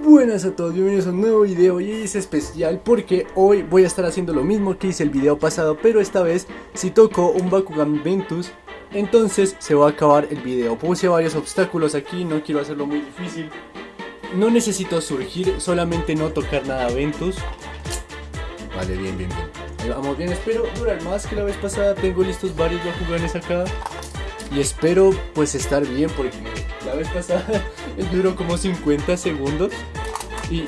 Buenas a todos, bienvenidos a un nuevo video y es especial porque hoy voy a estar haciendo lo mismo que hice el video pasado pero esta vez si toco un Bakugan Ventus entonces se va a acabar el video. Puse varios obstáculos aquí, no quiero hacerlo muy difícil. No necesito surgir, solamente no tocar nada Ventus. Vale, bien, bien, bien. Ahí vamos bien, espero durar más que la vez pasada. Tengo listos varios Bakuganes acá Y espero pues estar bien porque la vez pasada duró como 50 segundos y...